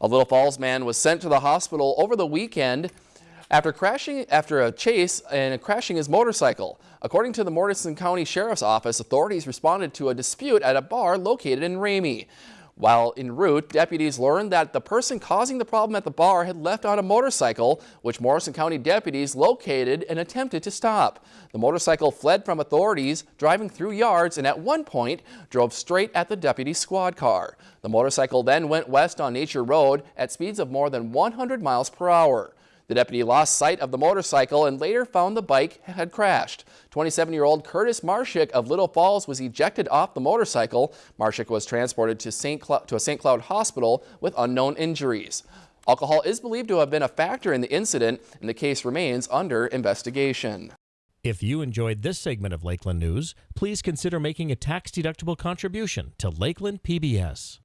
A Little Falls man was sent to the hospital over the weekend after crashing after a chase and crashing his motorcycle. According to the Morrison County Sheriff's Office, authorities responded to a dispute at a bar located in Ramey. While en route, deputies learned that the person causing the problem at the bar had left on a motorcycle, which Morrison County deputies located and attempted to stop. The motorcycle fled from authorities, driving through yards and at one point drove straight at the deputy squad car. The motorcycle then went west on Nature Road at speeds of more than 100 miles per hour. The deputy lost sight of the motorcycle and later found the bike had crashed. 27-year-old Curtis Marshik of Little Falls was ejected off the motorcycle. Marshik was transported to, St. to a St. Cloud hospital with unknown injuries. Alcohol is believed to have been a factor in the incident, and the case remains under investigation. If you enjoyed this segment of Lakeland News, please consider making a tax-deductible contribution to Lakeland PBS.